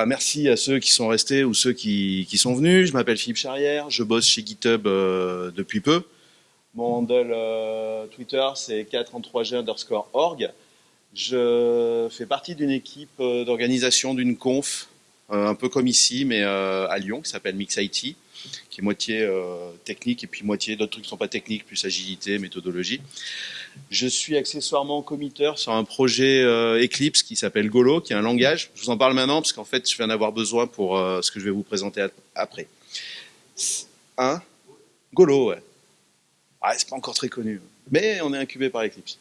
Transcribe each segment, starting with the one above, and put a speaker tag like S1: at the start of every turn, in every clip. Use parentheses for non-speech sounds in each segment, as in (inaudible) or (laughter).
S1: bah, merci à ceux qui sont restés ou ceux qui, sont venus. Je m'appelle Philippe Charrière, je bosse chez GitHub euh, depuis peu. Mon handle euh, Twitter, c'est 4 g underscore org. Je fais partie d'une équipe euh, d'organisation d'une conf, un peu comme ici, mais à Lyon, qui s'appelle MixIT, qui est moitié technique et puis moitié d'autres trucs qui ne sont pas techniques, plus agilité, méthodologie. Je suis accessoirement committeur sur un projet euh, Eclipse qui s'appelle Golo, qui est un langage. Je vous en parle maintenant parce qu'en fait, je vais en avoir besoin pour euh, ce que je vais vous présenter après. Un Golo, ouais. Ah, c'est pas encore très connu, mais on est incubé par Eclipse.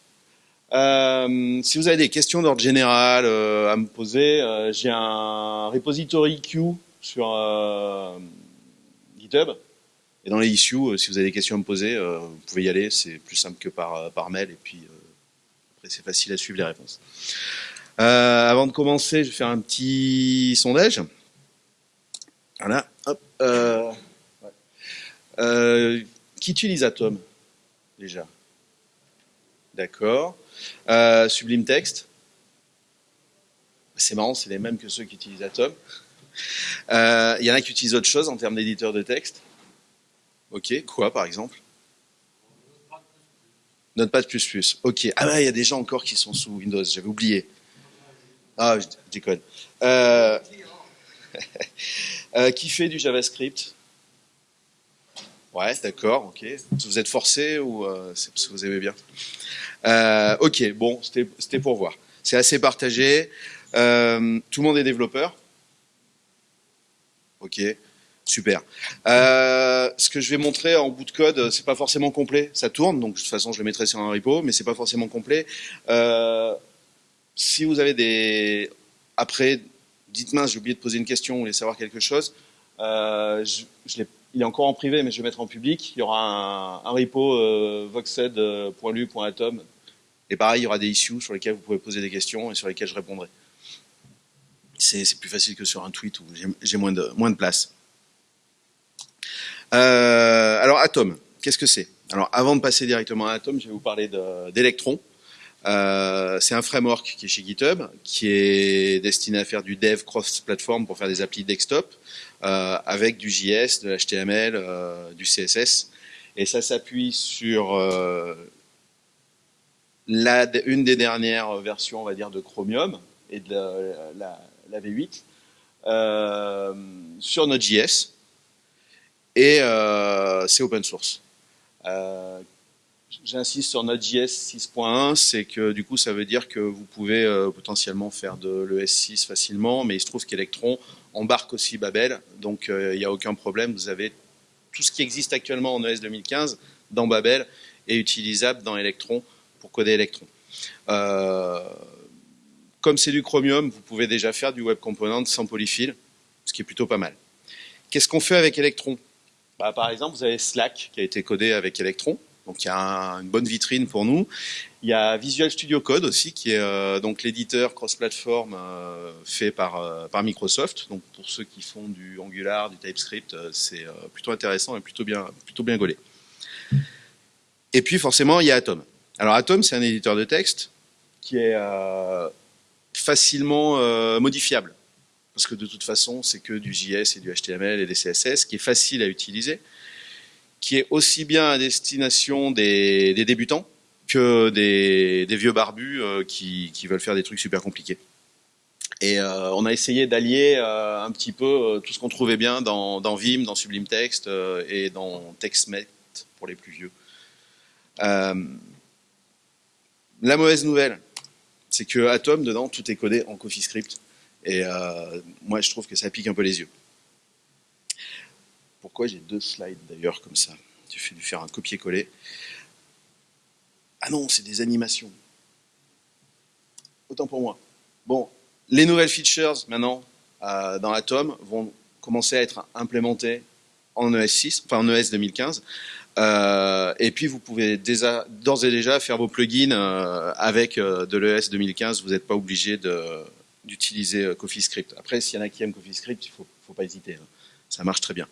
S1: Euh, si vous avez des questions d'ordre général à me poser, j'ai un repository queue sur Et dans les issues, euh, si vous avez des questions à me poser, euh, vous pouvez y aller, c'est plus simple que par, euh, par mail, et puis après c'est facile à suivre les réponses. avant de commencer, je vais faire un petit sondage. Voilà, hop. qui utilise Atom, déjà? D'accord. Sublime Text? C'est marrant, c'est les mêmes que ceux qui utilisent Atom. Il y en a qui utilisent autre chose en termes d'éditeur de texte. Ok, quoi par exemple? Notepad++. Ok. Ah ouais, il y a des gens encore qui sont sous Windows, j'avais oublié. Ah, je déconne. Euh, (laughs) euh, qui fait du JavaScript? Ouais, d'accord, ok. Vous êtes forcé ou euh, c'est parce que vous aimez bien? Ok, bon, c'était pour voir. C'est assez partagé. tout le monde est développeur? Ok. Super. Euh, ce que je vais montrer en bout de code, c'est pas forcément complet. Ça tourne, donc de toute façon, je le mettrai sur un repo, mais c'est pas forcément complet. Euh, si vous avez des... Après, dites-moi, j'ai oublié de poser une question, vous voulez savoir quelque chose. Euh, il est encore en privé, mais je vais mettre en public. Il y aura un, repo voxed.lu.atom. Et pareil, il y aura des issues sur lesquels vous pouvez poser des questions et sur lesquelles je répondrai. C'est plus facile que sur un tweet où j'ai moins de, moins de place. Euh, alors Atom, qu'est-ce que c'est? Alors avant de passer directement à Atom, je vais vous parler d'Electron. Euh, c'est un framework qui est chez GitHub, qui est destiné à faire du dev cross-platform pour faire des applis desktop, euh, avec du JS, de l'HTML, euh, du CSS. Et ça s'appuie sur euh, la, une des dernières versions, on va dire, de Chromium et de la, la, la V8, euh, sur Node.js et euh, c'est open source. Euh, j'insiste sur Node.js 6.1, c'est que du coup ça veut dire que vous pouvez euh, potentiellement faire de l'ES6 facilement, mais il se trouve qu'Electron embarque aussi Babel, donc il n'y a aucun problème, vous avez tout ce qui existe actuellement en ES 2015 dans Babel est utilisable dans Electron pour coder Electron. Comme c'est du Chromium, vous pouvez déjà faire du Web Component sans polyfill, ce qui est plutôt pas mal. Qu'est-ce qu'on fait avec Electron? Bah, par exemple, vous avez Slack qui a été codé avec Electron, donc il y a une bonne vitrine pour nous. Il y a Visual Studio Code aussi, qui est euh, donc l'éditeur cross-platform euh, fait par, euh, par Microsoft. Donc pour ceux qui font du Angular, du TypeScript, c'est plutôt intéressant et plutôt bien, plutôt bien gaulé. Et puis forcément, il y a Atom. Alors Atom, c'est un éditeur de texte qui est facilement modifiable parce que de toute façon, c'est que du JS et du HTML et des CSS, qui est facile à utiliser, qui est aussi bien à destination des, débutants que des, vieux barbus euh, qui, veulent faire des trucs super compliqués. Et euh, on a essayé d'allier euh, un petit peu tout ce qu'on trouvait bien dans, Vim, dans Sublime Text et dans TextMate pour les plus vieux. la mauvaise nouvelle, c'est que Atom, dedans, tout est codé en CoffeeScript. Et euh, moi, je trouve que ça pique un peu les yeux. Pourquoi j'ai deux slides d'ailleurs comme ça? J'ai fait dû faire un copier-coller. Ah non, c'est des animations. Autant pour moi. Bon, les nouvelles features maintenant euh, dans Atom vont commencer à être implémentées en ES6, enfin en ES 2015. Euh, et puis vous pouvez d'ores et déjà faire vos plugins euh, avec euh, de l'ES 2015. Vous n'êtes pas obligé d'utiliser euh, CoffeeScript. Après, s'il y en a qui aiment CoffeeScript, il ne faut, pas hésiter. Hein. Ça marche très bien.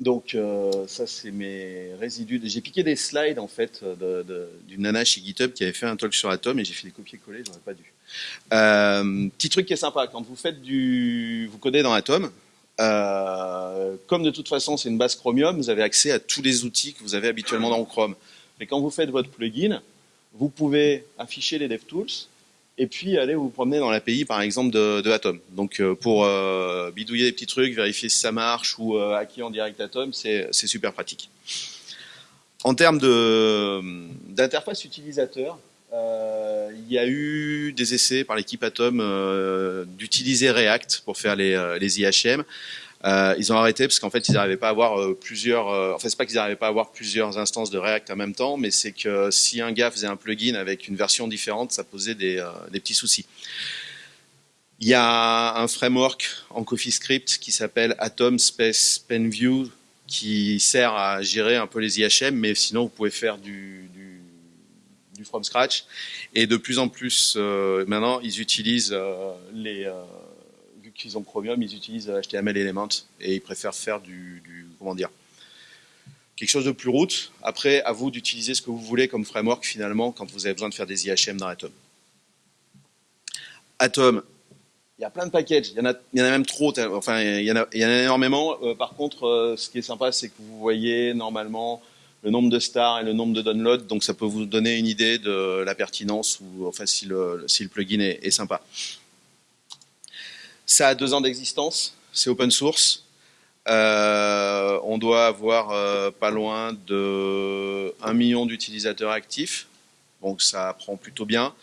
S1: donc ça c'est mes résidus. J'ai piqué des slides en fait d'une nana chez GitHub qui avait fait un talk sur Atom et j'ai fait des copier-coller, j'aurais pas dû. petit truc qui est sympa, quand vous faites du, vous codez dans Atom, comme de toute façon c'est une base Chromium, vous avez accès à tous les outils que vous avez habituellement dans Chrome. Mais quand vous faites votre plugin, vous pouvez afficher les DevTools et puis aller vous promener dans l'API par exemple de, Atom. Donc euh, pour euh, bidouiller des petits trucs, vérifier si ça marche ou euh, hacker en direct Atom, c'est super pratique. En termes d'interface utilisateur, il y a eu des essais par l'équipe Atom d'utiliser React pour faire les, les IHM. Euh, ils ont arrêté parce qu'en fait ils n'arrivaient pas à avoir euh, plusieurs. Euh, en fait, c'est pas qu'ils n'arrivaient pas à avoir plusieurs instances de React en même temps, mais c'est que si un gars faisait un plugin avec une version différente, ça posait des, petits soucis. Il y a un framework en CoffeeScript qui s'appelle Atom Space PenView qui sert à gérer un peu les IHM, mais sinon vous pouvez faire du, du from scratch. Et de plus en plus, maintenant, ils utilisent les qu'ils ont Chromium, ils utilisent HTML Element et ils préfèrent faire du, comment dire, quelque chose de plus route. Après, à vous d'utiliser ce que vous voulez comme framework finalement quand vous avez besoin de faire des IHM dans Atom. Atom, il y a plein de packages, il y en a, il y en a même trop, enfin il y en a, il y en a énormément. Euh, par contre, euh, ce qui est sympa, c'est que vous voyez normalement le nombre de stars et le nombre de downloads, donc ça peut vous donner une idée de la pertinence ou enfin si le, si le plugin est, sympa. Ça a deux ans d'existence, c'est open source. Euh, on doit avoir euh, pas loin de 1 million d'utilisateurs actifs, donc ça prend plutôt bien.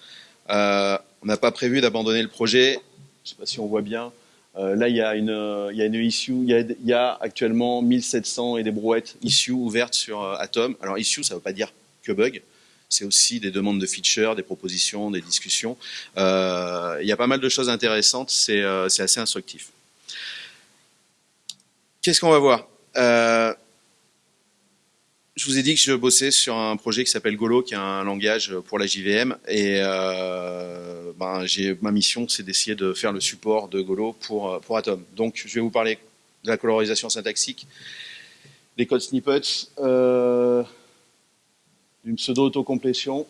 S1: Euh, on n'a pas prévu d'abandonner le projet. Je ne sais pas si on voit bien. Là, il y a une, il y a une issue. Il y a, il y a, actuellement 1700 et des brouettes issues ouvertes sur Atom. Alors issue, ça ne veut pas dire que bug c'est aussi des demandes de features, des propositions, des discussions. Euh, il y a pas mal de choses intéressantes, c'est euh, assez instructif. Qu'est-ce qu'on va voir? Euh, je vous ai dit que je bossais sur un projet qui s'appelle Golo, qui est un langage pour la JVM. Et ben, ma mission, c'est d'essayer de faire le support de Golo pour, pour Atom. Donc, je vais vous parler de la colorisation syntaxique, des codes snippets, une pseudo-autocomplétion,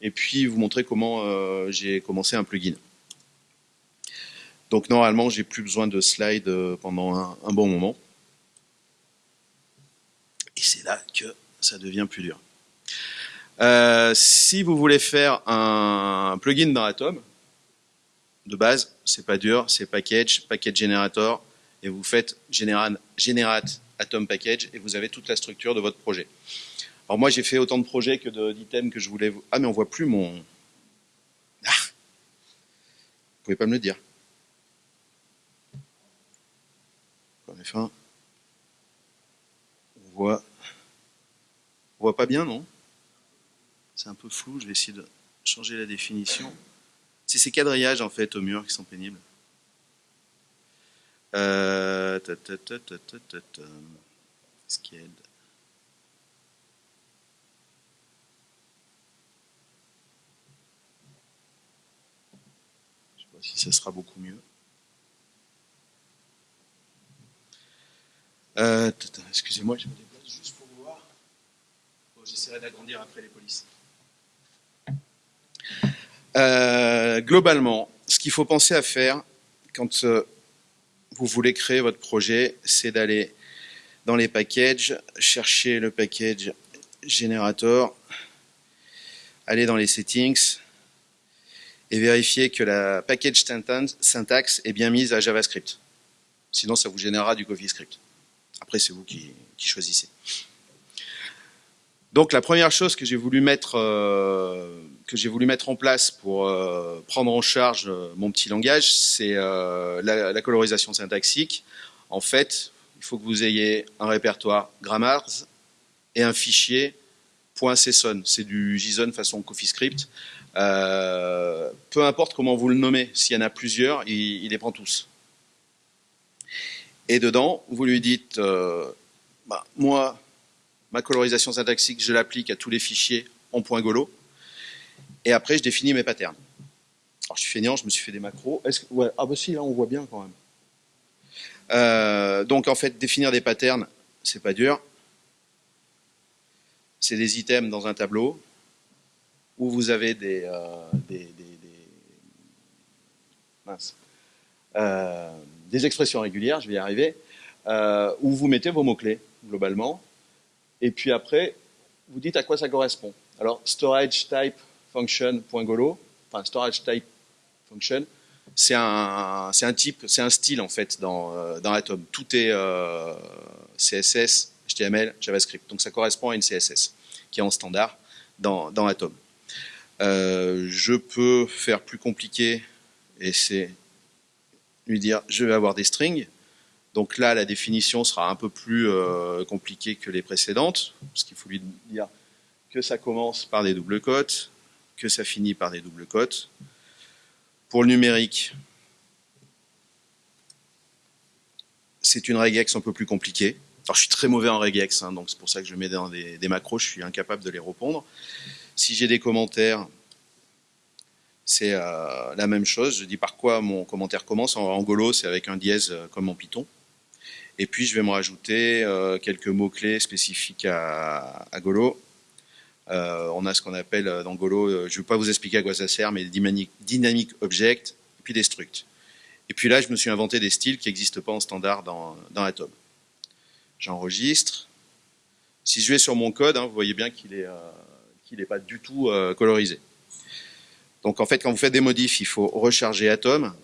S1: et puis vous montrer comment euh, j'ai commencé un plugin. Donc normalement, j'ai plus besoin de slides euh, pendant un, bon moment. Et c'est là que ça devient plus dur. Euh, si vous voulez faire un plugin dans Atom, de base, c'est pas dur, c'est package, package generator, et vous faites generate, atom package, et vous avez toute la structure de votre projet. Alors moi, j'ai fait autant de projets que d'items que je voulais... Ah, mais on voit plus mon... Ah Vous pouvez pas me le dire. On voit... On voit pas bien, non? C'est un peu flou, je vais essayer de changer la définition. C'est ces quadrillages, en fait, au mur qui sont pénibles. Ce qui aide. si ça sera beaucoup mieux. Euh, excusez-moi, je déplace juste pour voir. J'essaierai d'agrandir après les polices. Euh, globalement, ce qu'il faut penser à faire quand euh, vous voulez créer votre projet, c'est d'aller dans les packages, chercher le package Generator, aller dans les settings, et vérifier que la package syntaxe est bien mise à JavaScript. Sinon, ça vous générera du CoffeeScript. Après, c'est vous qui, choisissez. Donc, la première chose que j'ai voulu mettre euh, que j'ai voulu mettre en place pour euh, prendre en charge euh, mon petit langage, c'est la, colorisation syntaxique. En fait, il faut que vous ayez un répertoire grammars et un fichier .json. C'est du JSON façon CoffeeScript. Peu importe comment vous le nommez, s'il y en a plusieurs, il, les prend tous. Et dedans, vous lui dites, bah, moi, ma colorisation syntaxique, je l'applique à tous les fichiers en point golo. Et après, je définis mes patterns. Alors, je suis feignant, je me suis fait des macros. Que, ah bah si, là, on voit bien quand même. Euh, donc, en fait, définir des patterns, c'est pas dur. C'est des items dans un tableau où vous avez des, euh, euh, des, expressions régulières, je vais y arriver, où vous mettez vos mots-clés, globalement. Et puis après, vous dites à quoi ça correspond. Alors, storage type function.golo, enfin storage type function, c'est un, un type, c'est un style en fait dans, euh, dans Atom. Tout est euh, CSS, HTML, JavaScript. Donc ça correspond à une CSS qui est en standard dans, dans Atom. Euh, je peux faire plus compliqué et c'est lui dire je vais avoir des strings. Donc là, la définition sera un peu plus compliquée que les précédentes, parce qu'il faut lui dire que ça commence par des doubles cotes, que ça finit par des doubles cotes. Pour le numérique, c'est une regex un peu plus compliquée. Alors, je suis très mauvais en regex, hein, donc c'est pour ça que je mets dans des, macros, je suis incapable de les répondre. Si j'ai des commentaires, c'est euh, la même chose. Je dis par quoi mon commentaire commence. En Angulo, c'est avec un dièse euh, comme en Python. Et puis, je vais me rajouter euh, quelques mots-clés spécifiques à, à Golo. Euh, on a ce qu'on appelle euh, dans Golo, euh, je ne vais pas vous expliquer à quoi ça sert, mais dynamic, dynamic object, puis des structs. Et puis là, je me suis inventé des styles qui n'existent pas en standard dans, dans Atom. J'enregistre. Si je vais sur mon code, hein, vous voyez bien qu'il n'est qu'il pas du tout colorisé. Donc en fait, quand vous faites des modifs, il faut recharger Atom.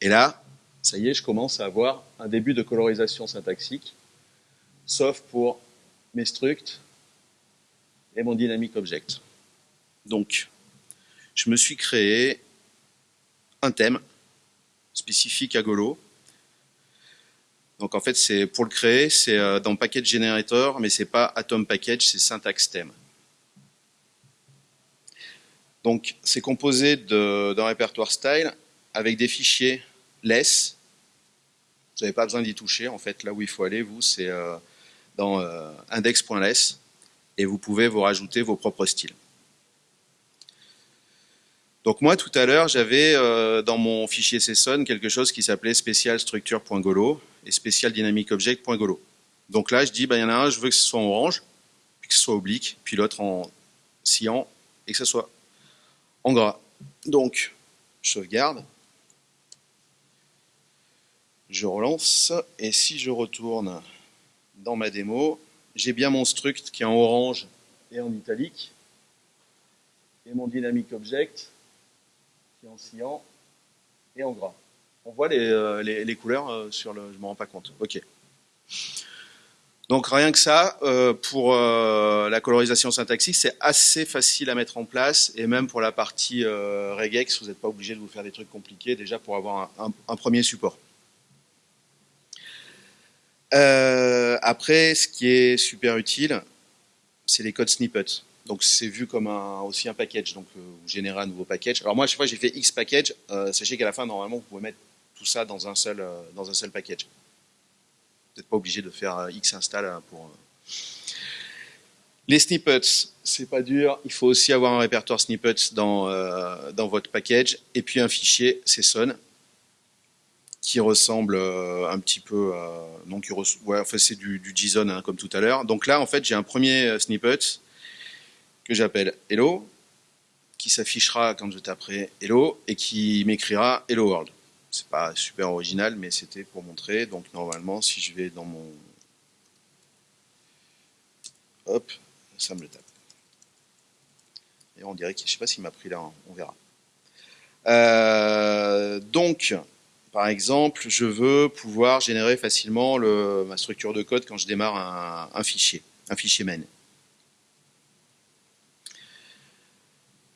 S1: Et là, ça y est, je commence à avoir un début de colorisation syntaxique, sauf pour mes structs et mon dynamic object. Donc, je me suis créé un thème spécifique à Golo. Donc en fait, c'est pour le créer, c'est euh, dans package generator, mais c'est pas atom package, c'est syntax thème. Donc c'est composé d'un répertoire style avec des fichiers less. Vous n'avez pas besoin d'y toucher. En fait, là où il faut aller, vous, c'est euh, dans euh, index.less et vous pouvez vous rajouter vos propres styles. Donc moi, tout à l'heure, j'avais euh, dans mon fichier CSON quelque chose qui s'appelait specialstructure.golo et specialdynamicobject.golo. Donc là, je dis, ben, il y en a un, je veux que ce soit en orange, puis que ce soit oblique, puis l'autre en cyan, et que ce soit en gras. Donc, je sauvegarde, je relance, et si je retourne dans ma démo, j'ai bien mon struct qui est en orange et en italique, et mon dynamic object qui est en cyan et en gras. On voit les, euh, couleurs euh, sur le... Je ne me rends pas compte. Ok. Donc rien que ça, euh, pour la colorisation syntaxique, c'est assez facile à mettre en place, et même pour la partie regex, vous n'êtes pas obligé de vous faire des trucs compliqués, déjà pour avoir un premier support. Euh, après, ce qui est super utile, c'est les codes snippets. Donc c'est vu comme un, aussi un package, donc euh, vous générez un nouveau package. Alors moi, à chaque fois j'ai fait X package, euh, sachez qu'à la fin, normalement, vous pouvez mettre tout ça dans un seul, dans un seul package. Vous n'êtes pas obligé de faire X install pour... Les snippets, c'est pas dur. Il faut aussi avoir un répertoire snippets dans, dans votre package et puis un fichier CSON qui ressemble euh, un petit peu à... Donc, ouais, enfin, c'est du, JSON, hein, comme tout à l'heure. Donc là, en fait, j'ai un premier euh, snippet que j'appelle Hello, qui s'affichera quand je taperai Hello, et qui m'écrira Hello World. C'est pas super original, mais c'était pour montrer. Donc normalement, si je vais dans mon... Hop, ça me le tape. Et on dirait que je sais pas s'il m'a pris là, hein, on verra. Euh, donc, par exemple, je veux pouvoir générer facilement ma structure de code quand je démarre un, fichier, un fichier main.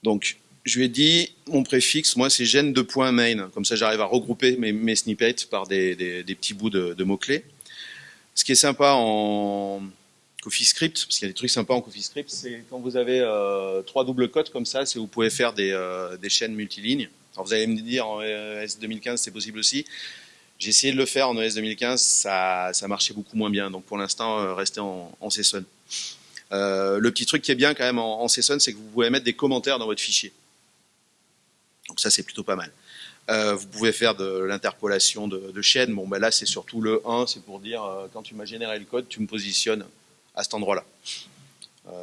S1: Donc, je lui ai dit, mon préfixe, moi, c'est gen2.main. Comme ça, j'arrive à regrouper mes, snippets par des, petits bouts de, mots-clés. Ce qui est sympa en CoffeeScript, parce qu'il y a des trucs sympas en CoffeeScript, c'est quand vous avez euh, trois doubles codes comme ça, vous pouvez faire des, euh, des chaînes multilignes. Alors vous allez me dire en ES 2015 c'est possible aussi. J'ai essayé de le faire en ES 2015, ça, ça marchait beaucoup moins bien. Donc pour l'instant, euh, restez en, en. Euh, le petit truc qui est bien quand même en, en c'est que vous pouvez mettre des commentaires dans votre fichier. Donc ça c'est plutôt pas mal. Euh, vous pouvez faire de l'interpolation de, de chaînes. Bon, ben là, c'est surtout le 1, c'est pour dire, quand tu m'as généré le code, tu me positionnes à cet endroit-là.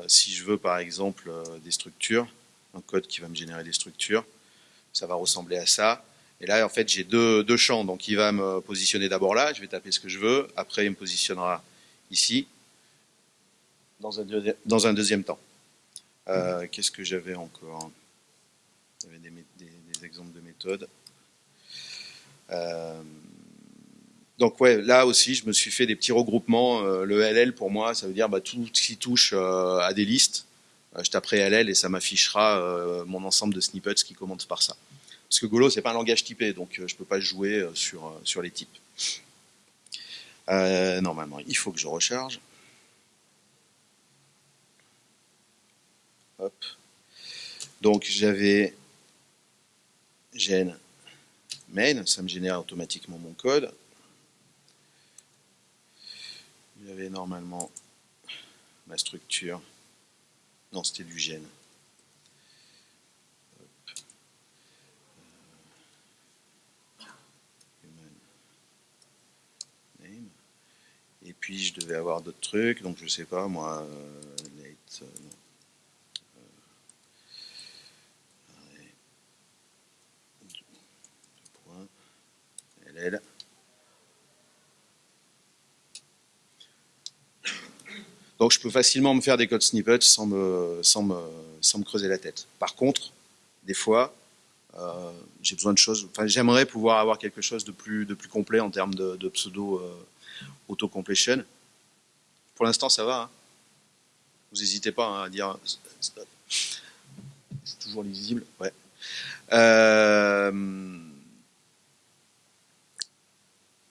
S1: Si je veux, par exemple, des structures, un code qui va me générer des structures, ça va ressembler à ça. Et là, en fait, j'ai deux, deux, champs. Donc, il va me positionner d'abord là, je vais taper ce que je veux. Après, il me positionnera ici, dans un, dans un deuxième temps. Qu'est-ce que j'avais encore? J'avais des, des, des exemples de méthodes. Euh, donc ouais, là aussi, je me suis fait des petits regroupements. Euh, le LL pour moi, ça veut dire bah, tout ce qui touche euh, à des listes. Je taperai LL et ça m'affichera mon ensemble de snippets qui commencent par ça. Parce que Golo, c'est pas un langage typé, donc je peux pas jouer sur, les types. normalement, il faut que je recharge. Donc j'avais gène main, ça me génère automatiquement mon code. J'avais normalement ma structure. Non, c'était du gène. Et puis je devais avoir d'autres trucs, donc je sais pas moi, euh, euh, non. Donc je peux facilement me faire des codes snippets sans me, sans me, sans me creuser la tête. Par contre, des fois, euh, j'ai besoin de choses. Enfin, j'aimerais pouvoir avoir quelque chose de plus, de plus complet en termes de, pseudo euh, auto-completion. Pour l'instant, ça va. Hein. Vous n'hésitez pas hein, à dire. C'est toujours lisible. Ouais. Euh,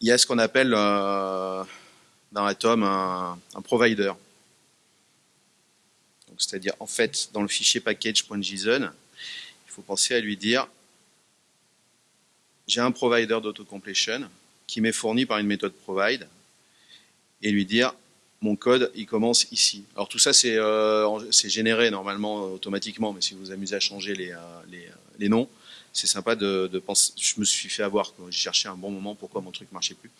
S1: il y a ce qu'on appelle euh, dans Atom un, provider. C'est-à-dire, en fait, dans le fichier package.json, il faut penser à lui dire j'ai un provider d'autocompletion qui m'est fourni par une méthode provide et lui dire mon code il commence ici. Alors tout ça c'est euh, généré normalement automatiquement, mais si vous vous amusez à changer les, euh, les, les noms, c'est sympa de, penser. Je me suis fait avoir, j'ai cherché un bon moment pourquoi mon truc marchait plus.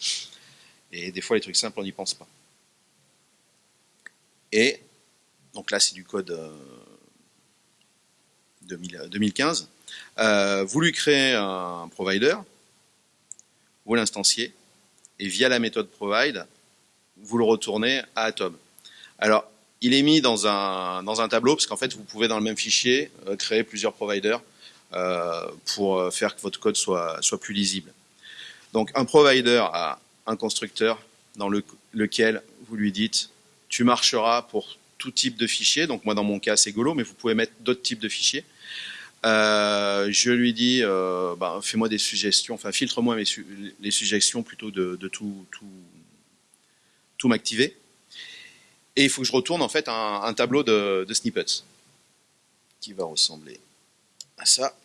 S1: Et des fois, les trucs simples, on n'y pense pas. Et donc là, c'est du code 2015. Euh, euh, vous lui créez un provider, vous l'instanciez, et via la méthode provide, vous le retournez à Atom. Alors, il est mis dans un, dans un tableau, parce qu'en fait, vous pouvez dans le même fichier euh, créer plusieurs providers euh, pour euh, faire que votre code soit, soit plus lisible. Donc un provider a un constructeur dans lequel vous lui dites tu marcheras pour type de fichier. Donc moi dans mon cas c'est Golo, mais vous pouvez mettre d'autres types de fichiers. Euh, je lui dis bah, fais-moi des suggestions, enfin filtre-moi les suggestions plutôt de, tout, tout, tout m'activer. Et il faut que je retourne en fait un, tableau de, snippets qui va ressembler à ça.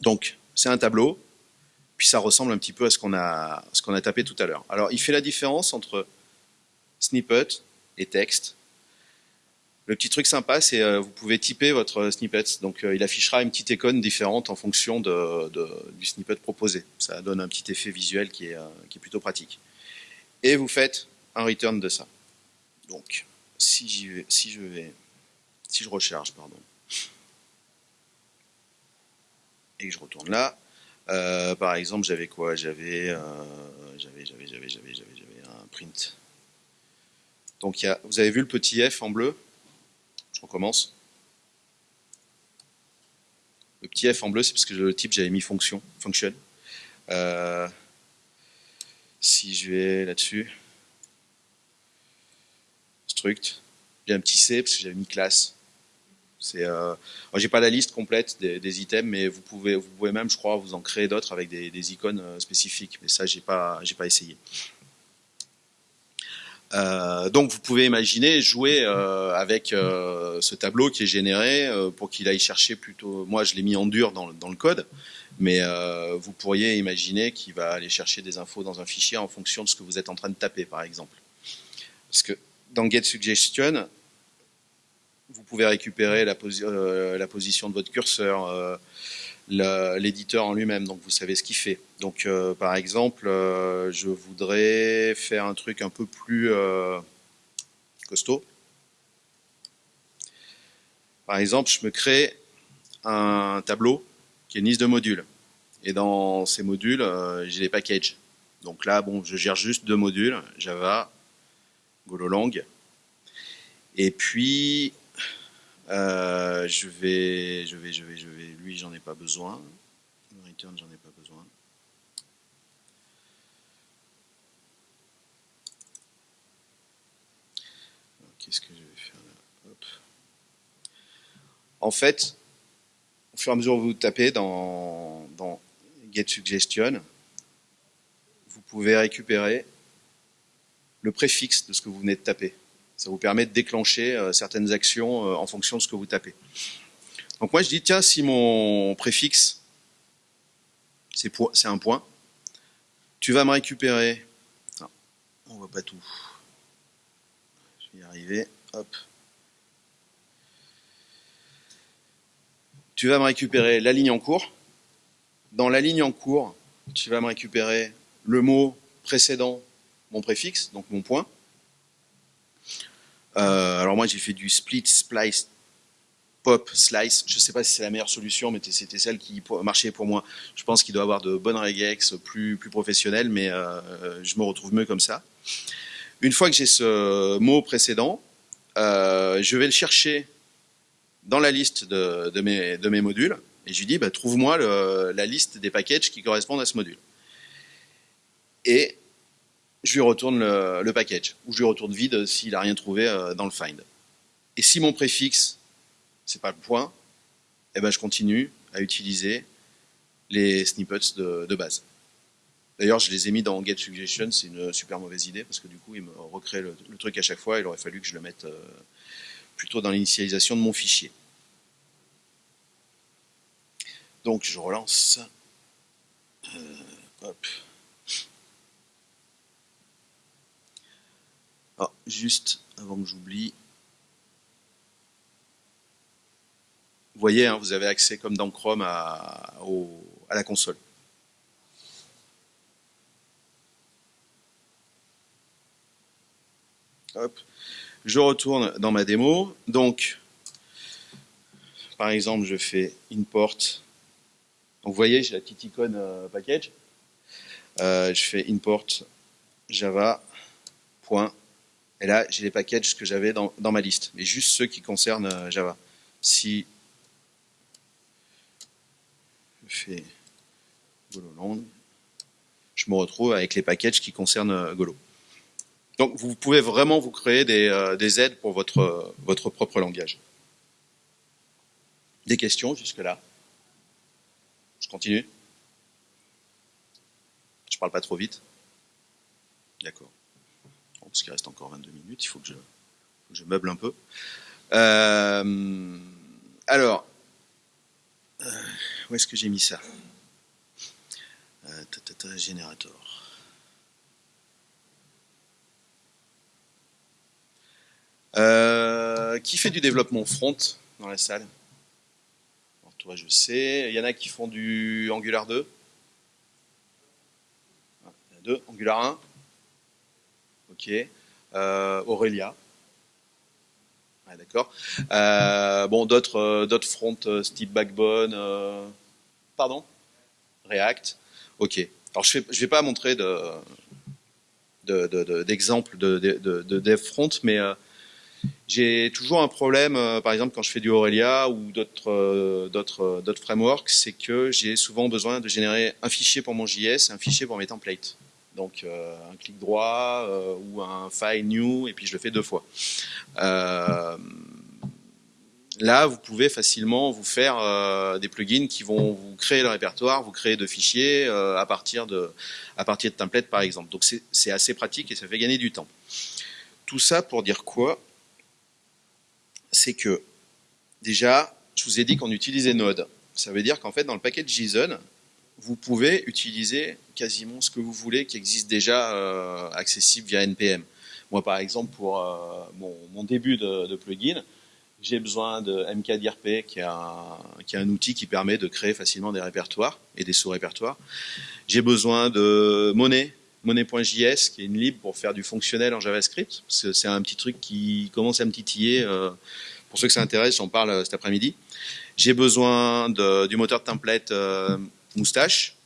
S1: Donc, c'est un tableau, puis ça ressemble un petit peu à ce qu'on a, tapé tout à l'heure. Alors, il fait la différence entre snippet et texte. Le petit truc sympa, c'est euh, vous pouvez typer votre snippet. Donc, euh, il affichera une petite icône différente en fonction du snippet proposé. Ça donne un petit effet visuel qui est, euh, qui est plutôt pratique. Et vous faites un return de ça. Donc, si, vais, si je vais, si je recharge, pardon, et que je retourne là, euh, par exemple, j'avais quoi? J'avais, euh, j'avais, j'avais, j'avais, j'avais, j'avais, un print. Donc, vous avez vu le petit F en bleu? Je recommence. Le petit F en bleu, c'est parce que le type, j'avais mis fonction, function. Euh, si je vais là-dessus, struct, j'ai un petit C parce que j'avais mis classe. Euh, j'ai pas la liste complète des, items, mais vous pouvez, vous pouvez même, je crois, vous en créer d'autres avec des, icônes euh, spécifiques. Mais ça, j'ai pas, j'ai pas essayé. Euh, donc, vous pouvez imaginer jouer euh, avec euh, ce tableau qui est généré pour qu'il aille chercher plutôt. Moi, je l'ai mis en dur dans, dans le code, mais vous pourriez imaginer qu'il va aller chercher des infos dans un fichier en fonction de ce que vous êtes en train de taper, par exemple. Parce que dans GetSuggestion, vous pouvez récupérer la, euh, la, position de votre curseur, euh, l'éditeur en lui-même, donc vous savez ce qu'il fait. Donc euh, par exemple, euh, je voudrais faire un truc un peu plus euh, costaud. Par exemple, je me crée un tableau qui est une liste de modules. Et dans ces modules, j'ai des packages. Donc là, bon, je gère juste deux modules, Java, Golang. Et puis, euh, je vais, je vais, je vais, je vais. Lui, j'en ai pas besoin. Return, j'en ai pas besoin. Qu'est-ce que je vais faire là? En fait, au fur et à mesure que vous tapez dans, dans Get Suggestion, vous pouvez récupérer le préfixe de ce que vous venez de taper. Ça vous permet de déclencher euh, certaines actions euh, en fonction de ce que vous tapez. Donc moi je dis, tiens, si mon préfixe, c'est un point, tu vas me récupérer, non, on voit pas tout, je vais y arriver, hop, tu vas me récupérer la ligne en cours, dans la ligne en cours, tu vas me récupérer le mot précédent, mon préfixe, donc mon point, alors moi j'ai fait du split, splice, pop, slice. Je ne sais pas si c'est la meilleure solution, mais c'était celle qui marchait pour moi. Je pense qu'il doit avoir de bonnes regex plus, plus professionnelles, mais euh, je me retrouve mieux comme ça. Une fois que j'ai ce mot précédent, euh, je vais le chercher dans la liste de, de, mes, de mes, modules et je lui dis bah, trouve-moi la liste des packages qui correspondent à ce module. Et je lui retourne le, package, ou je lui retourne vide s'il n'a rien trouvé euh, dans le find. Et si mon préfixe, c'est pas le point, eh ben je continue à utiliser les snippets de, base. D'ailleurs, je les ai mis dans GetSuggestion, c'est une super mauvaise idée, parce que du coup, il me recrée le, truc à chaque fois, il aurait fallu que je le mette euh, plutôt dans l'initialisation de mon fichier. Donc, je relance. Euh, hop. Ah, juste avant que j'oublie. Vous voyez, hein, vous avez accès comme dans Chrome à, la console. Hop. Je retourne dans ma démo. Donc, par exemple, je fais import. Donc, vous voyez, j'ai la petite icône euh, package. Euh, je fais import java. Et là, j'ai les packages que j'avais dans, ma liste, mais juste ceux qui concernent euh, Java. Si je fais Gololand, je me retrouve avec les packages qui concernent euh, Golo. Donc vous pouvez vraiment vous créer des, euh, aides pour votre, votre propre langage. Des questions jusque-là? Je continue Je parle pas trop vite D'accord parce qu'il reste encore 22 minutes, il faut que je, meuble un peu. Euh, alors, euh, où est-ce que j'ai mis ça? Euh, Générateur. qui fait du développement front dans la salle? Toi, je sais. Il y en a qui font du Angular 2. Ah, il y a deux. Angular 1. Ok. Euh, Aurelia. D'accord. Euh, bon, d'autres euh, d'autres fronts, Steve Backbone. pardon React. Ok. Alors, je ne vais pas montrer de d'exemples de, de, de, dev front, mais j'ai toujours un problème, par exemple, quand je fais du Aurelia ou d'autres d'autres frameworks, c'est que j'ai souvent besoin de générer un fichier pour mon JS et un fichier pour mes templates. Donc euh, un clic droit euh, ou un file new et puis je le fais deux fois. Euh, là, vous pouvez facilement vous faire des plugins qui vont vous créer le répertoire, vous créer de fichiers à partir de à partir de templates par exemple. Donc c'est assez pratique et ça fait gagner du temps. Tout ça pour dire quoi? C'est que déjà, je vous ai dit qu'on utilisait Node. Ça veut dire qu'en fait, dans le paquet JSON, vous pouvez utiliser quasiment ce que vous voulez qui existe déjà euh, accessible via NPM. Moi, par exemple, pour euh, mon, début de, plugin, J'ai besoin de MKDRP, qui est, un, outil qui permet de créer facilement des répertoires et des sous-répertoires. J'ai besoin de Monnaie, Monnaie.js, qui est une libre pour faire du fonctionnel en JavaScript. C'est un petit truc qui commence à me titiller. Euh, pour ceux que ça intéresse, j'en parle cet après-midi. J'ai besoin du moteur de template Moustache.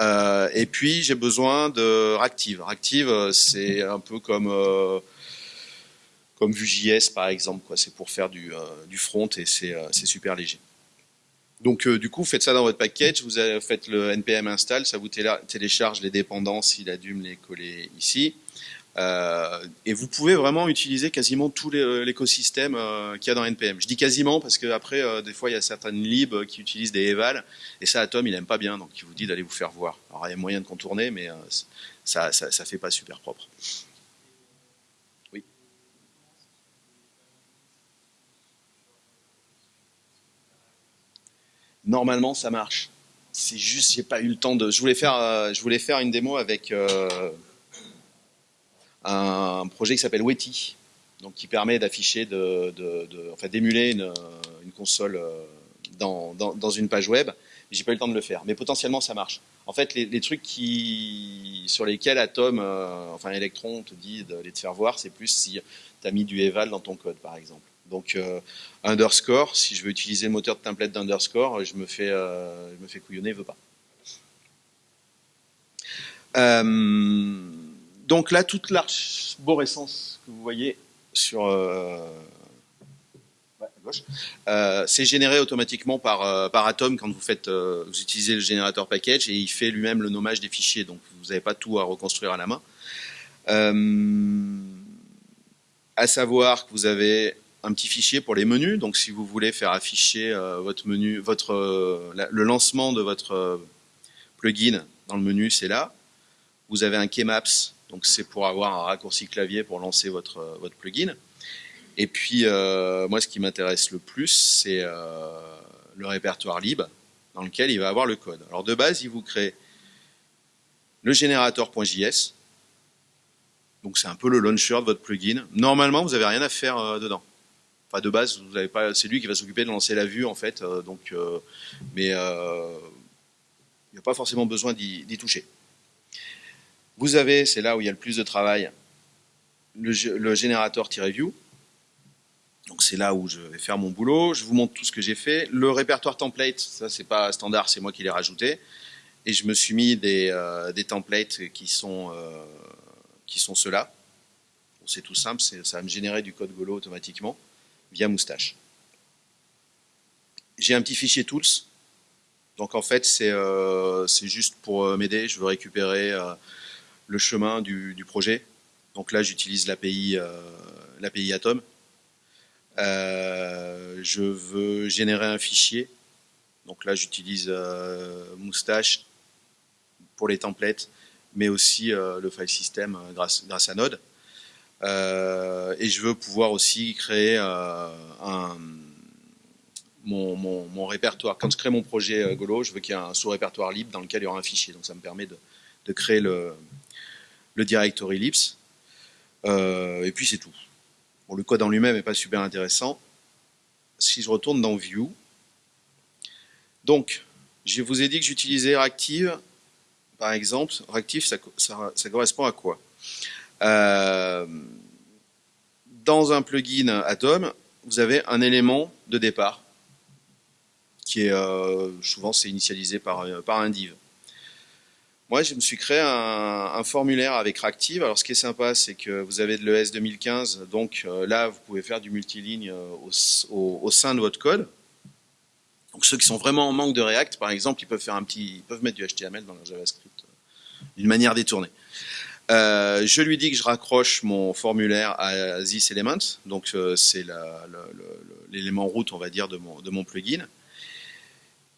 S1: Euh, et puis j'ai besoin de Reactive. Reactive, c'est un peu comme comme Vue.js par exemple. C'est pour faire du, du front et c'est super léger. Donc du coup, faites ça dans votre package, vous faites le npm install, ça vous télécharge les dépendances, il a dû me les coller ici. Euh, et vous pouvez vraiment utiliser quasiment tout euh, l'écosystème euh, qu'il y a dans NPM. Je dis quasiment parce que après, des fois, il y a certaines libs qui utilisent des eval, et ça, Atom, il aime pas bien, donc il vous dit d'aller vous faire voir. Alors, il y a moyen de contourner, mais ça, ça, ça fait pas super propre. Oui. Normalement, ça marche. C'est juste, j'ai pas eu le temps de. Je voulais faire, je voulais faire une démo avec un projet qui s'appelle Weti, donc qui permet d'afficher, enfin d'émuler une, console euh, dans, une page web. J'ai pas eu le temps de le faire, mais potentiellement ça marche. En fait, les, trucs sur lesquels Atom, euh, enfin Electron te dit de les te faire voir, c'est plus si tu as mis du eval dans ton code, par exemple. Donc euh, underscore, si je veux utiliser le moteur de template d'underscore, je me fais, je me fais couillonner, veut pas. Euh, donc là, toute l'arborescence que vous voyez sur euh, gauche, euh, c'est généré automatiquement par, euh, par Atom quand vous faites, vous utilisez le générateur package et il fait lui-même le nommage des fichiers. Donc vous n'avez pas tout à reconstruire à la main. à savoir que vous avez un petit fichier pour les menus. Donc si vous voulez faire afficher votre menu, votre le lancement de votre plugin dans le menu, c'est là. Vous avez un keymaps donc c'est pour avoir un raccourci clavier pour lancer votre, euh, votre plugin. Et puis euh, moi ce qui m'intéresse le plus c'est euh, le répertoire libre dans lequel il va avoir le code. Alors de base il vous crée le générateur.js. Donc c'est un peu le launcher de votre plugin. Normalement vous n'avez rien à faire dedans. Enfin de base vous pas, c'est lui qui va s'occuper de lancer la vue en fait. donc mais il n'y a pas forcément besoin d'y toucher. Vous avez, c'est là où il y a le plus de travail, le, générateur-view. Donc c'est là où je vais faire mon boulot. Je vous montre tout ce que j'ai fait. Le répertoire template, ça c'est pas standard, c'est moi qui l'ai rajouté. Et je me suis mis des, euh, templates qui sont, euh, sont ceux-là. c'est tout simple, ça va me générer du code Golo automatiquement via Moustache. J'ai un petit fichier tools. Donc en fait c'est euh, juste pour m'aider. Je veux récupérer le chemin du, projet. Donc là, j'utilise l'API euh, Atom. Euh, je veux générer un fichier. Donc là, j'utilise euh, Moustache pour les templates, mais aussi le file system grâce, à Node. et je veux pouvoir aussi créer mon, répertoire. Quand je crée mon projet Golo, je veux qu'il y ait un sous-répertoire libre dans lequel il y aura un fichier. Donc ça me permet de créer le, le directory libs, euh, et puis c'est tout. Le code en lui-même n'est pas super intéressant. Si je retourne dans View, donc, je vous ai dit que j'utilisais Reactive, par exemple. Reactive, ça, correspond à quoi? Euh, Dans un plugin Atom, vous avez un élément de départ qui est euh, souvent c'est initialisé par, par un div. Moi, je me suis créé un, formulaire avec Reactive. Alors, ce qui est sympa, c'est que vous avez de l'ES 2015. Donc euh, là, vous pouvez faire du multiligne euh, au, sein de votre code. Donc, ceux qui sont vraiment en manque de React, par exemple, ils peuvent faire un petit, peuvent mettre du HTML dans leur JavaScript euh, d'une manière détournée. je lui dis que je raccroche mon formulaire à this element, donc c'est l'élément route, on va dire, de mon, de mon plugin.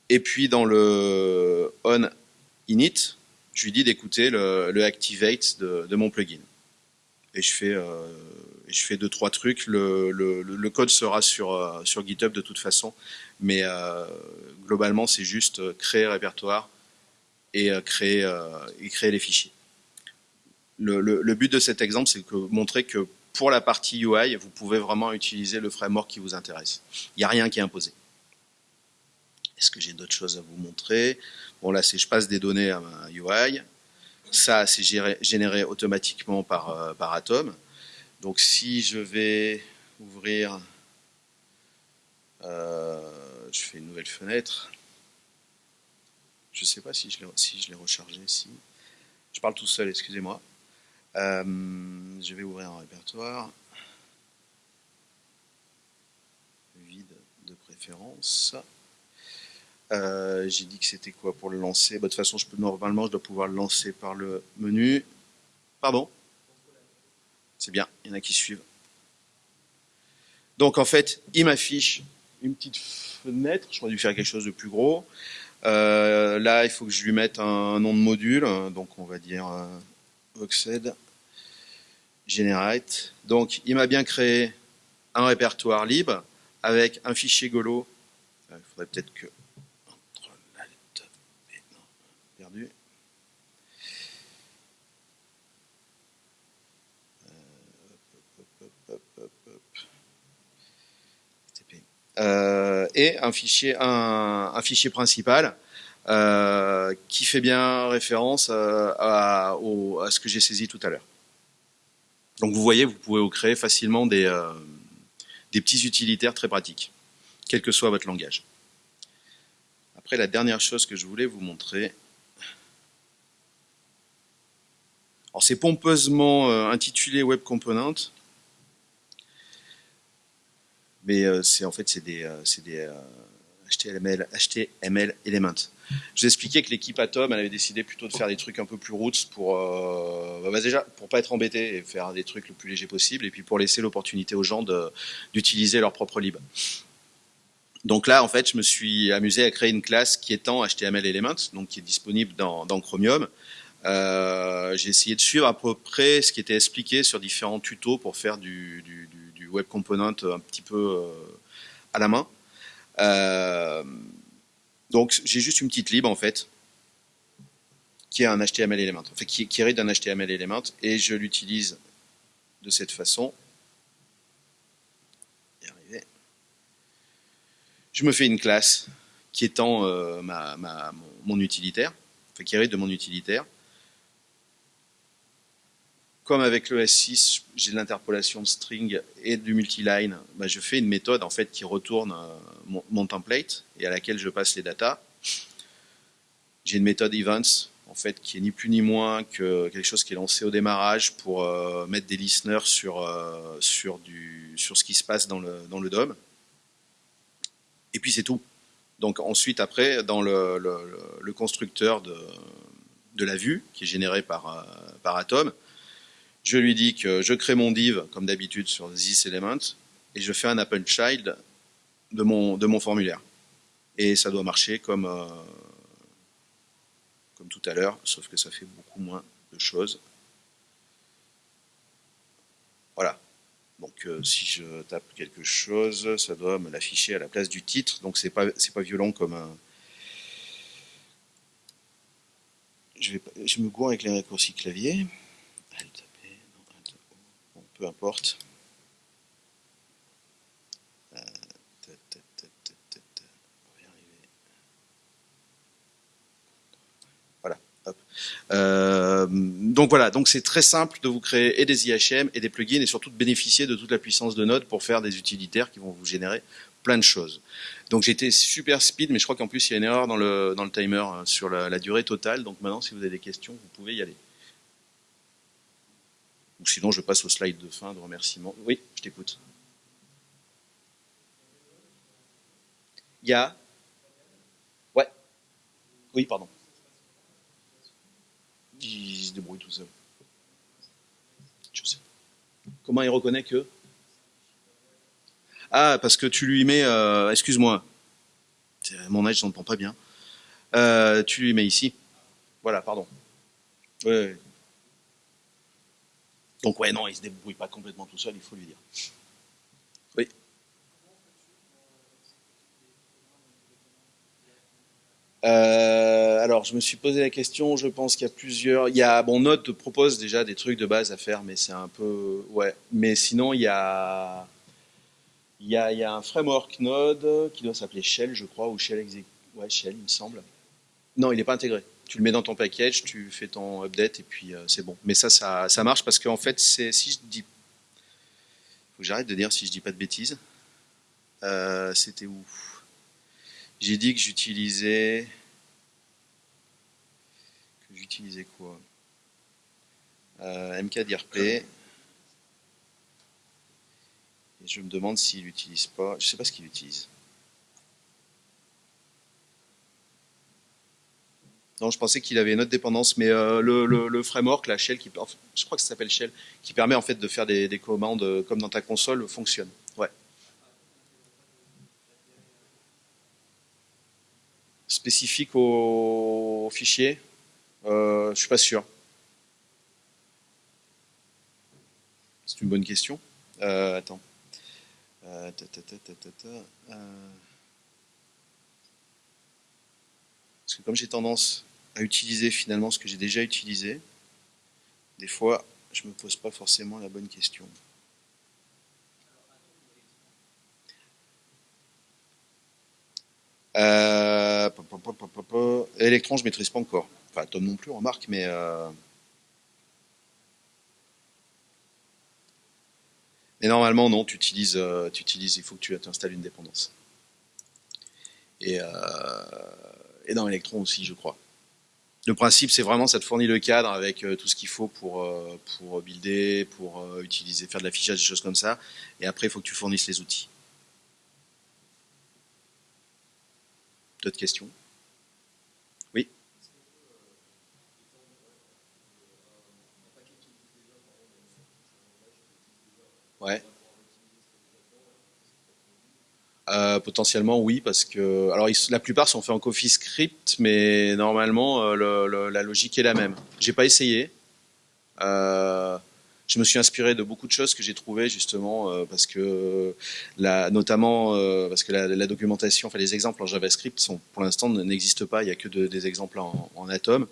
S1: Et puis dans le on init, je lui dis d'écouter le, activate de, mon plugin. Et je fais, euh, je fais deux trois trucs. Le, code sera sur euh, sur GitHub de toute façon, mais euh, globalement c'est juste créer répertoire et créer et créer les fichiers. Le, but de cet exemple, c'est que montrer que pour la partie UI, vous pouvez vraiment utiliser le framework qui vous intéresse. Il n'y a rien qui est imposé. Est-ce que j'ai d'autres choses à vous montrer? Bon, là, c'est je passe des données à ma UI. Ça, c'est généré automatiquement par, euh, par Atom. Donc, si je vais ouvrir, euh, je fais une nouvelle fenêtre. Je ne sais pas si je l'ai si rechargé. Si. Je parle tout seul, excusez-moi. Euh, je vais ouvrir un répertoire. Vide de préférence. Euh, j'ai dit que c'était quoi pour le lancer? Bah, De toute façon, normalement, je dois pouvoir le lancer par le menu. Pardon? C'est bien, il y en a qui suivent. Donc en fait, il m'affiche une petite fenêtre. J'aurais dû faire quelque chose de plus gros. Euh, là, il faut que je lui mette un nom de module. Donc on va dire euh, Generate. Donc il m'a bien créé un répertoire libre avec un fichier Golo. Il faudrait peut-être que Euh, et un fichier, un, fichier principal euh, qui fait bien référence euh, à, à, ce que j'ai saisi tout à l'heure. Donc vous voyez, vous pouvez créer facilement des, des petits utilitaires très pratiques, quel que soit votre langage. Après, la dernière chose que je voulais vous montrer, c'est pompeusement intitulé Web Component, mais euh, c'est en fait c'est des, euh, des HTML, euh, HTML Element. Je vous expliquais que l'équipe Atom avait décidé plutôt de faire des trucs un peu plus roots pour euh, bah déjà pour pas être embêté et faire des trucs le plus léger possible et puis pour laisser l'opportunité aux gens d'utiliser leur propre lib. Donc là en fait je me suis amusé à créer une classe qui est en HTML Element donc qui est disponible dans, Chromium. J'ai essayé de suivre à peu près ce qui était expliqué sur différents tutos pour faire du web component un petit peu euh, à la main. Euh, donc j'ai juste une petite lib en fait qui est un HTML element, qui, qui hérite d'un HTML element et je l'utilise de cette façon. Je me fais une classe qui étend euh, utilitaire, enfin, qui hérite de mon utilitaire. Comme avec le S6, j'ai de l'interpolation de string et du multiline, bah, je fais une méthode en fait qui retourne euh, mon, template et à laquelle je passe les datas. J'ai une méthode events en fait qui est ni plus ni moins que quelque chose qui est lancé au démarrage pour euh, mettre des listeners sur euh, sur ce qui se passe dans le dans DOM. Et puis c'est tout. Donc ensuite après dans le, constructeur de la vue qui est généré par Atom, je lui dis que je crée mon div, comme d'habitude, sur this element, et je fais un append child de mon, de mon formulaire. Et ça doit marcher comme, euh, comme tout à l'heure, sauf que ça fait beaucoup moins de choses. Voilà. Donc euh, si je tape quelque chose, ça doit me l'afficher à la place du titre, donc c'est pas pas violent comme un. Je, vais, je me gourre avec les raccourcis clavier peu importe. Voilà. Euh, donc voilà, donc c'est très simple de vous créer et des IHM et des plugins et surtout de bénéficier de toute la puissance de Node pour faire des utilitaires qui vont vous générer plein de choses. Donc j'étais super speed, mais je crois qu'en plus il y a une erreur dans le, timer hein, sur la durée totale. Donc maintenant, si vous avez des questions, vous pouvez y aller. Ou sinon, je passe au slide de fin de remerciement. Oui, je t'écoute. Il y a... Ouais. Oui, pardon. Il se débrouille tout seul. Comment il reconnaît que Ah, parce que tu lui mets... Euh, excuse-moi. Mon âge, je n'entends pas bien. Euh, tu lui mets ici. Voilà, pardon. Ouais. Donc ouais, non, il se débrouille pas complètement tout seul, il faut lui dire. Oui. Euh, alors, je me suis posé la question. Je pense qu'il y a plusieurs. Il y a bon, Node te propose déjà des trucs de base à faire, mais c'est un peu ouais. Mais sinon, il y a il y a, il y a un framework Node qui doit s'appeler Shell, je crois, ou Shell Exec. Ouais, Shell, il me semble. Non, il n'est pas intégré. Tu le mets dans ton package, tu fais ton update et puis euh, c'est bon. Mais ça, ça, ça marche parce qu'en fait, c'est si je dis, faut que j'arrête de dire si je dis pas de bêtises. Euh, C'était où? J'ai dit que j'utilisais que j'utilisais quoi? Euh, MKDRP. Et je me demande s'il l'utilise pas. Je sais pas ce qu'il utilise. Non, je pensais qu'il avait une autre dépendance, mais euh, le, framework, la Shell, qui, je crois que ça s'appelle Shell, qui permet en fait de faire des, des, commandes euh, comme dans ta console, fonctionne. Ouais. Spécifique au, fichier, euh, je suis pas sûr. C'est une bonne question. Euh, attends euh, Parce que comme j'ai tendance à utiliser finalement ce que j'ai déjà utilisé, des fois, je ne me pose pas forcément la bonne question. Euh, Electron, je ne maîtrise pas encore. Enfin, Tom non plus, remarque, mais... Euh... Mais normalement, non, tu utilises, euh, utilises, il faut que tu installes une dépendance. Et, euh, et dans Electron aussi, je crois. Le principe, c'est vraiment, ça te fournit le cadre avec euh, tout ce qu'il faut pour, euh, pour builder, pour euh, utiliser, faire de l'affichage, des choses comme ça. Et après, il faut que tu fournisses les outils. D'autres questions? Oui? Ouais. Euh, potentiellement oui parce que alors la plupart sont faits en CoffeeScript mais normalement euh, la logique est la même. J'ai pas essayé. Euh, je me suis inspiré de beaucoup de choses que j'ai trouvées justement parce que la, notamment parce que la, documentation, enfin les exemples en JavaScript sont pour l'instant n'existent pas. Il y a que de, des exemples en, en Atom.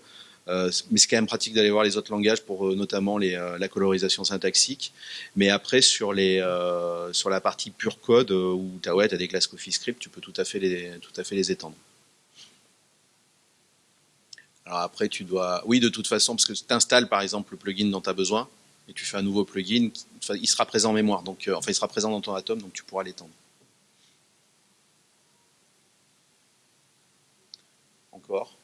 S1: Euh, mais c'est quand même pratique d'aller voir les autres langages pour euh, notamment euh, la colorisation syntaxique. Mais après, sur, les, sur la partie pure code, où tu as, ouais, des classes CoffeeScript, tu peux tout à fait les, tout à fait les étendre. Alors après, tu dois... Oui, de toute façon, parce que tu installes par exemple le plugin dont tu as besoin, et tu fais un nouveau plugin, il sera présent en mémoire, donc enfin il sera présent dans ton Atom, donc tu pourras l'étendre. Encore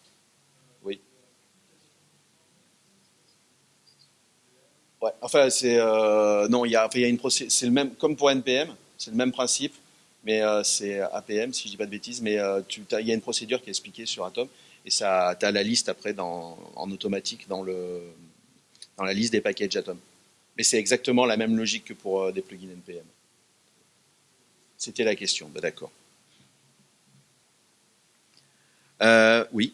S1: Ouais, enfin, c'est euh, non, il y a, enfin, il y a une c'est le même, comme pour NPM, c'est le même principe, mais euh, c'est APM si je dis pas de bêtises, mais euh, tu, il y a une procédure qui est expliquée sur Atom et ça, as la liste après dans, en automatique dans le dans la liste des packages Atom. Mais c'est exactement la même logique que pour euh, des plugins NPM. C'était la question, bah, d'accord. Euh, oui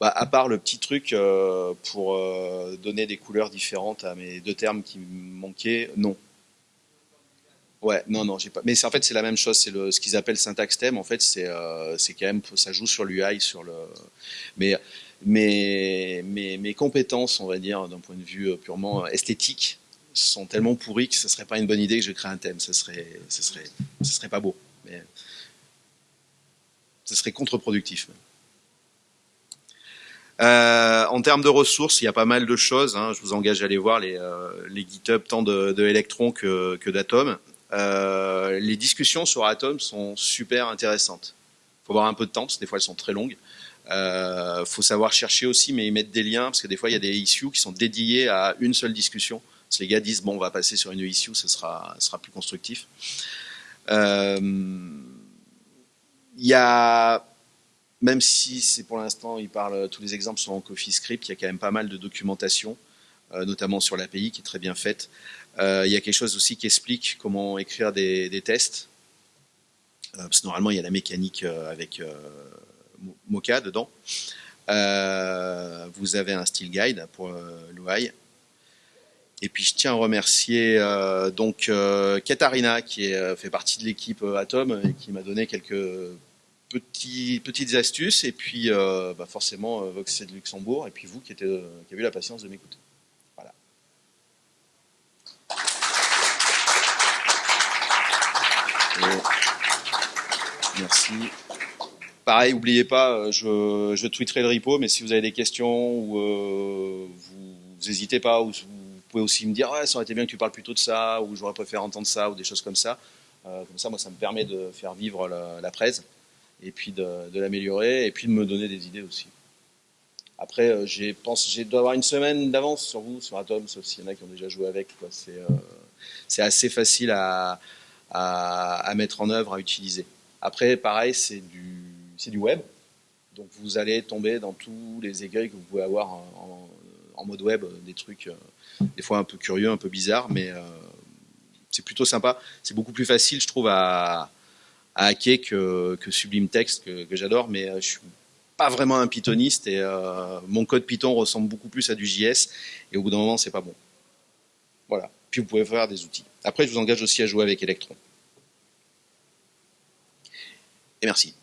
S1: bah, à part le petit truc euh, pour euh, donner des couleurs différentes à mes deux termes qui me manquaient, non. Ouais, non, non, j'ai pas. Mais en fait, c'est la même chose. C'est ce qu'ils appellent syntaxe thème. En fait, c'est euh, quand même ça joue sur l'UI, sur le. Mais mes, mes, mes compétences, on va dire, d'un point de vue purement esthétique, sont tellement pourries que ce serait pas une bonne idée que je crée un thème. Ce serait, ce serait, ce serait pas beau. Mais ce serait contre-productif. Euh, en termes de ressources, il y a pas mal de choses. Hein. Je vous engage à aller voir les, euh, les GitHub tant de, de Electron que, que d'Atom. Euh, les discussions sur Atom sont super intéressantes. Faut avoir un peu de temps parce que des fois elles sont très longues. Euh, faut savoir chercher aussi, mais ils mettent des liens parce que des fois il y a des issues qui sont dédiées à une seule discussion. Parce que les gars disent bon, on va passer sur une issue, ce sera, sera plus constructif. Euh, il y a même si c'est pour l'instant, il parle, tous les exemples sont en CoffeeScript, il y a quand même pas mal de documentation, euh, notamment sur l'API qui est très bien faite. Euh, il y a quelque chose aussi qui explique comment écrire des, tests, euh, parce que normalement il y a la mécanique avec Mocha dedans. Vous avez un style guide pour l'UI. Et puis je tiens à remercier donc Katarina qui fait partie de l'équipe Atom et qui m'a donné quelques petites astuces, et puis euh, bah, forcément Vox c'est de Luxembourg, et puis vous qui, qui avez eu la patience de m'écouter. Voilà. merci. Pareil, n'oubliez pas, je, tweeterai le repo, mais si vous avez des questions ou vous n'hésitez pas, ou vous pouvez aussi me dire ouais, ça aurait été bien que tu parles plutôt de ça, ou j'aurais préféré entendre ça, ou des choses comme ça. Euh, comme ça, moi, ça me permet de faire vivre la, presse et puis de, l'améliorer et puis de me donner des idées aussi. Après, euh, j'ai pense, j'ai dois avoir une semaine d'avance sur vous, sur Atom, sauf s'il y en a qui ont déjà joué avec. C'est, euh, c'est assez facile à, mettre en œuvre, à utiliser. Après, pareil, c'est du, web. Donc vous allez tomber dans tous les écueils que vous pouvez avoir en, en mode web, des trucs des fois un peu curieux, un peu bizarres, mais c'est plutôt sympa. C'est beaucoup plus facile, je trouve, à, hacker que, Sublime Text, que, j'adore, mais euh, je suis pas vraiment un pythoniste et euh, mon code Python ressemble beaucoup plus à du JS et au bout d'un moment, c'est pas bon. Voilà. Puis vous pouvez faire des outils. Après, je vous engage aussi à jouer avec Electron. Et merci.